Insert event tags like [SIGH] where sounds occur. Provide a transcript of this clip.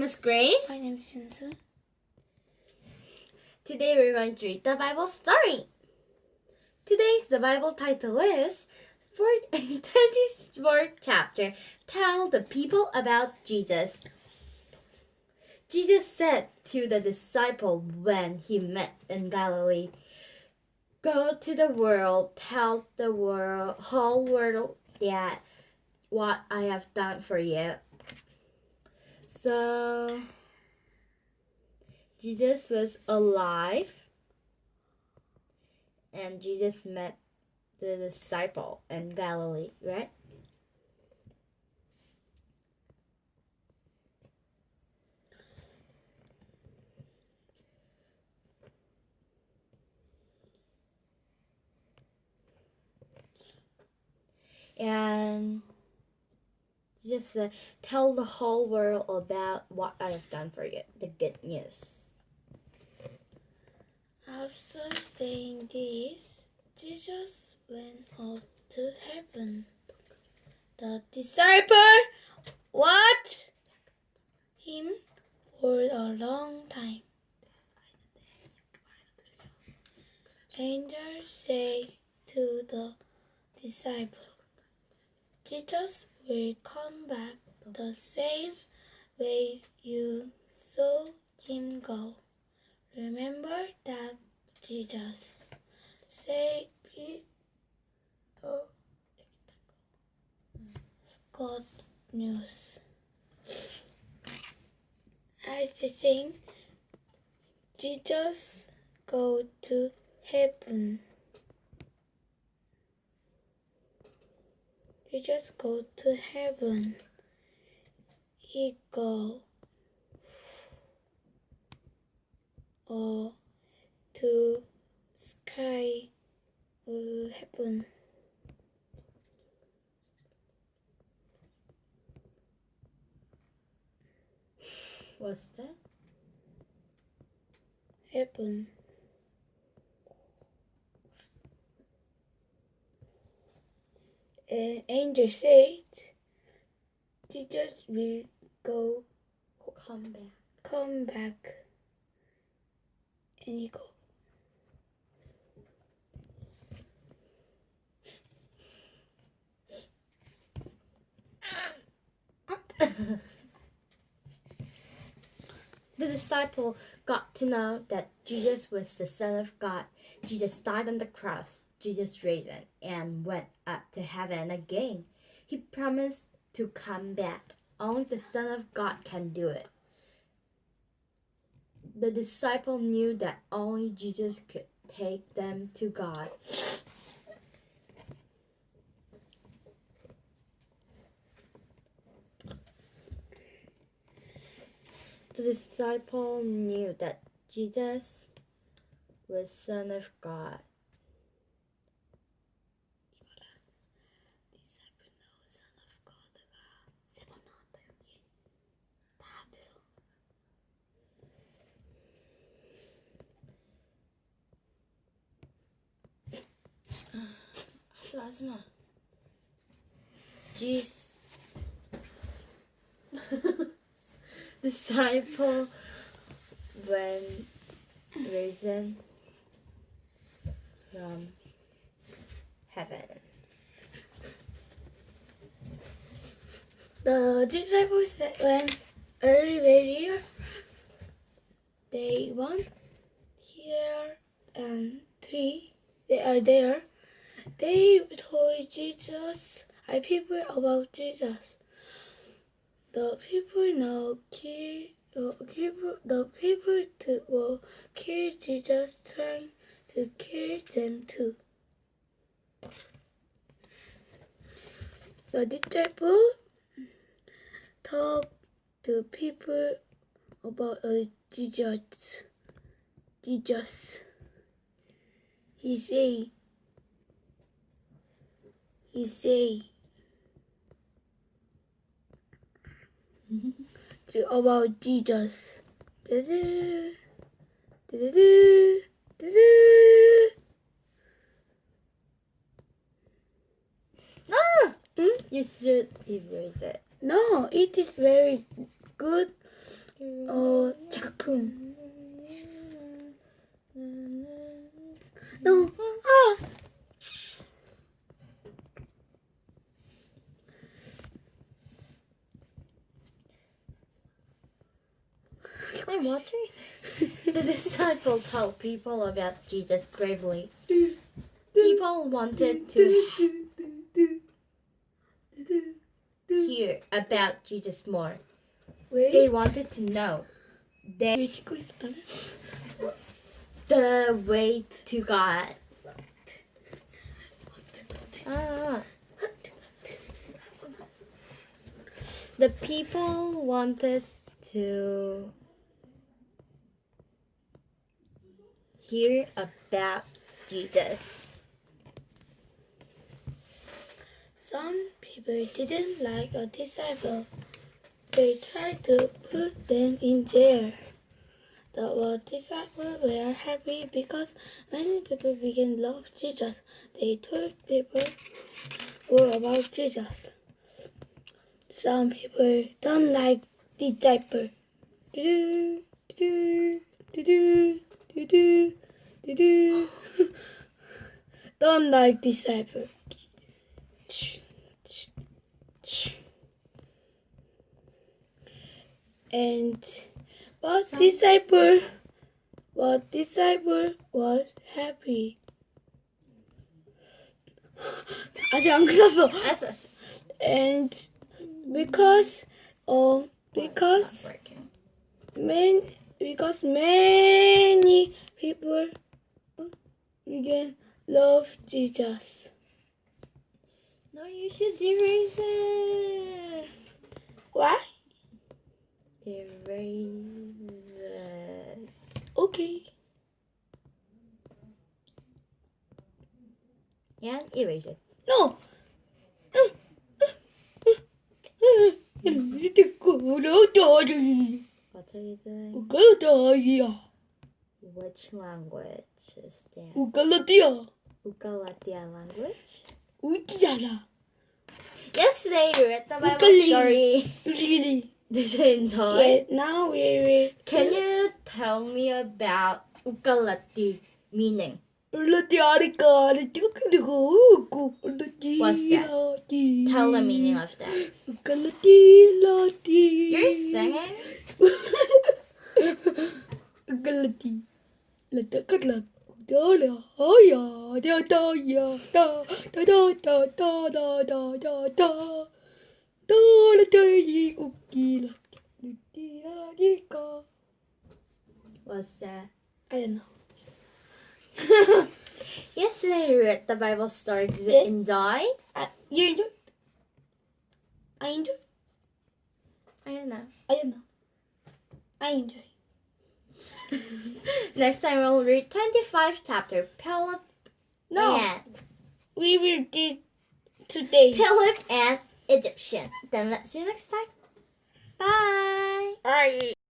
name is Grace. My name is Shinsu. Today we're going to read the Bible story. Today's the Bible title is 24th [LAUGHS] chapter. Tell the people about Jesus. Jesus said to the disciple when he met in Galilee, Go to the world, tell the world, whole world that what I have done for you. So Jesus was alive and Jesus met the disciple in Galilee, right? And just uh, tell the whole world about what I have done for you, the good news. After saying this, Jesus went up to heaven. The disciple watched him for a long time. Angel said to the disciple, Jesus will come back the same way you saw him go. Remember that Jesus said God news. As the saying, Jesus go to heaven. Jesus go to heaven. He go or to sky uh, heaven. What's that? Heaven. An angel said, Jesus will go Come back. come back. And he go. [LAUGHS] The disciple got to know that Jesus was the Son of God. Jesus died on the cross. Jesus risen and went up to heaven again. He promised to come back. Only the Son of God can do it. The disciple knew that only Jesus could take them to God. The disciple knew that Jesus was Son of God. Arasına. [LAUGHS] Disciple when risen from heaven. The disciples that went earlier, they one here and three, they are there. They told Jesus and people about Jesus. The people now kill the people to will kill Jesus trying to kill them too. The disciple talk to people about uh, Jesus. Jesus. He say easy to about Jesus. Ah! You should erase it. No, it is very good. Oh, uh, chakun. The [LAUGHS] disciples told people about Jesus bravely. People wanted to hear about Jesus more. They wanted to know the way to God. Ah. The people wanted to hear about Jesus. Some people didn't like a disciple. They tried to put them in jail. The disciples were happy because many people began to love Jesus. They told people more about Jesus. Some people don't like disciple. Do do do do do do do do. [LAUGHS] Don't like disciple. And what Some- disciple? What disciple was happy? [LAUGHS] 아직 안 끝났어. That's that's And because oh because working. man because many people began love Jesus. No, you should erase it. Why? Erase it. Okay. Yeah, erase it. No. [LAUGHS] What are you doing? Ugaladia. Which language is that? Ugaladia. Ugaladia language? Ugiala. Yesterday we read the Bible Ugalini. story. Ugalini. Did you enjoy? Yeah, now we read. Can you tell me about Ugalati meaning? What's that? Tell the meaning of that. da da da da da da da Dole töi ukkilat da. What's that? I don't know. Yesterday we read the Bible story Did it and died. Uh, you know? I enjoy. I don't know. I don't know. I enjoy. Next time we'll read 25 chapter. Pellet. No. And we will do today. Philip and Egyptian. Then let's see you next time. Bye. Bye.